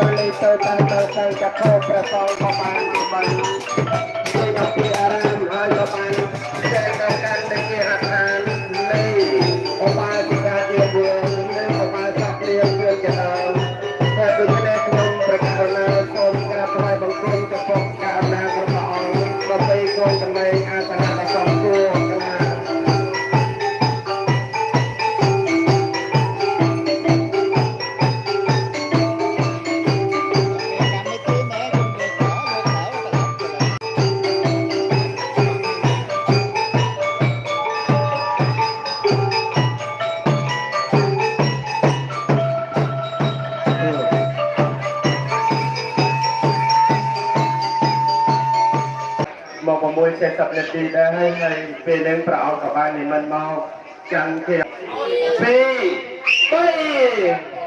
40នាទី ដែរហើយហើយពេលហ្នឹងប្រអប់ក៏បាននិមន្តមកចាំគេ2 3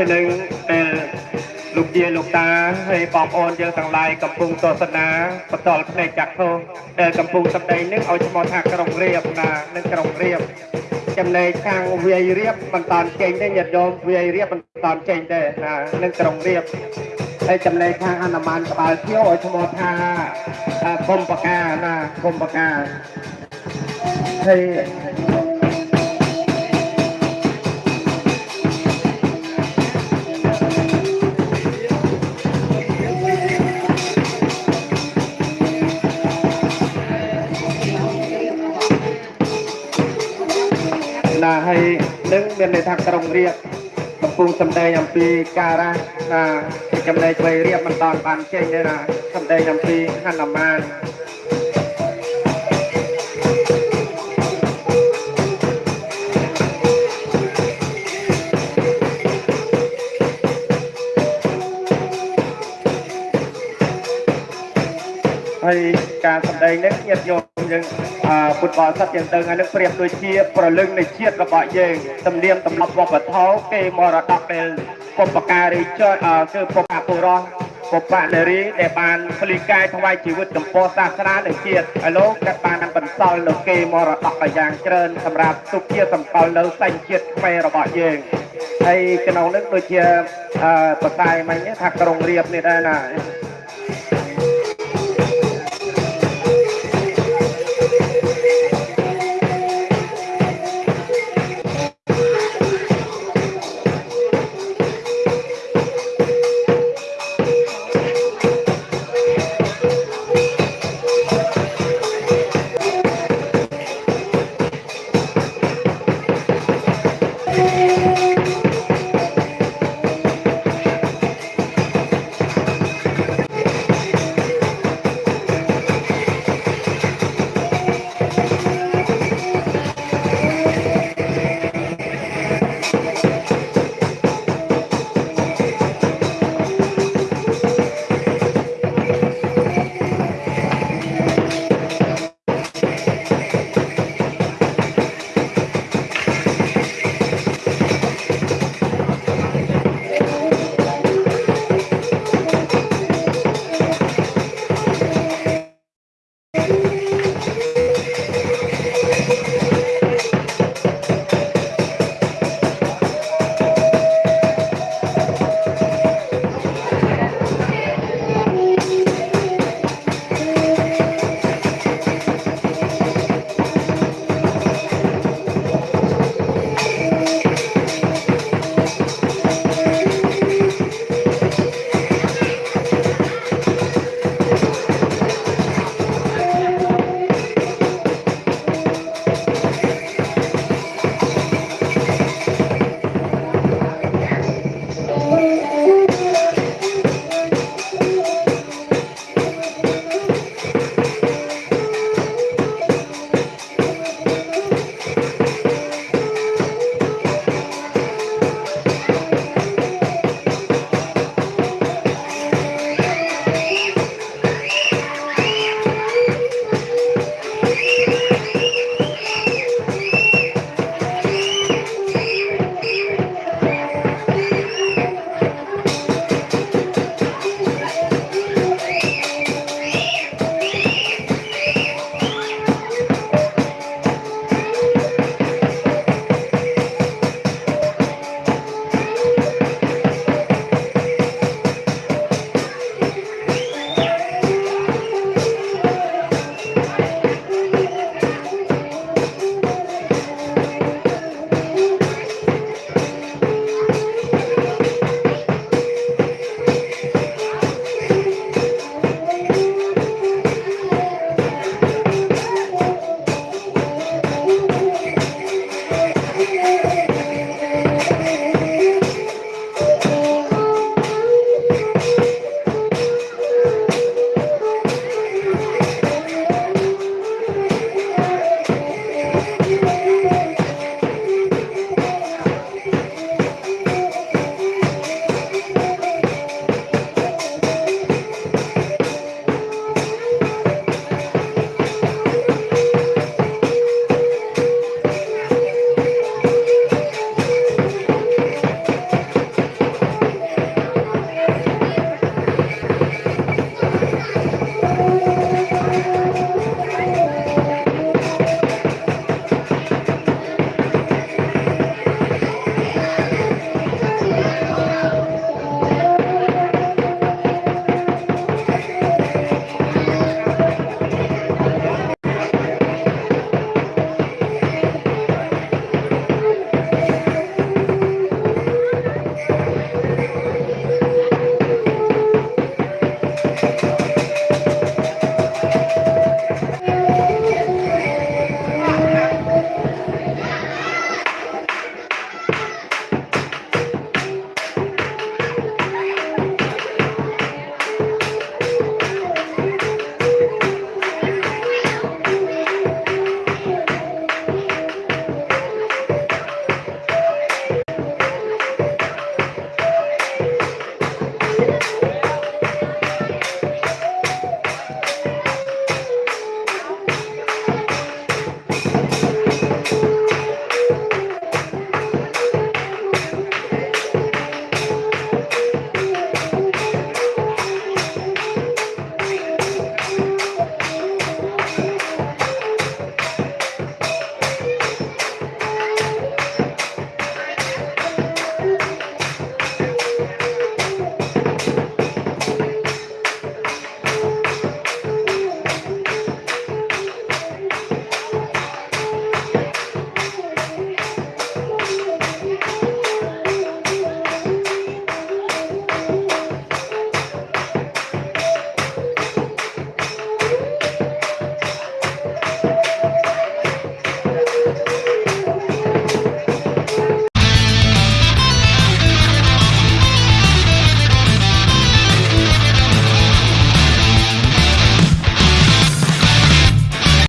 ហើយនឹងពេលលោកយាយលោកតាហើយបងប្អូនយើងទាំងឡាយកំពុងទស្សនាបន្តផ្នែកចាក់ធោដែលកំពុងសម្ដែងនេះឲ្យឈ្មោះថាក្រុងរៀបណានឹងក្រុងរៀបចំណែកខាងវាយរៀបមិនតាន់ចេញទេញាតិញោមវាយរៀបមិនតាន់ចេញទេណានឹងក្រុងរៀបហើយចំណែកខាងអនុមានក្បាលធៀវឲ្យឈ្មោះថាអ่าគុំបកាណាគុំបកាហើយ ណាហើយនឹងមានន័យថាក្រុងរៀបកំពុងសម្ដែងអំពីការៈណាចំណែកវ័យរៀបមិនតាន់បានចេញទេណាសម្ដែងអំពីហនុមាន ហើយការសម្ដែងនេះញាតិញោមយើងអឺពុទ្ធបរិស័ទយើងដឹងហើយនឹងប្រៀបដូចជាប្រលឹងនៃជាតិរបស់យើងទំនៀមទម្លាប់វប្បធម៌គេមរតកដែលពុបការីចអឺគឺពុបអពុរោះពុបនារីដែលបានផ្លីកាយថ្វាយជីវិតចំពោះសាសនានិងជាតិឲ្យលោកក៏បានបន្សល់នៅគេមរតកយ៉ាងច្រើនសម្រាប់ទុកជាសម្គាល់នៅសញ្ជាតិខ្មែររបស់យើងហើយក្នុងនោះដូចជាអឺបតាយមិញនេះថាក្រុងរៀបនេះដែរណា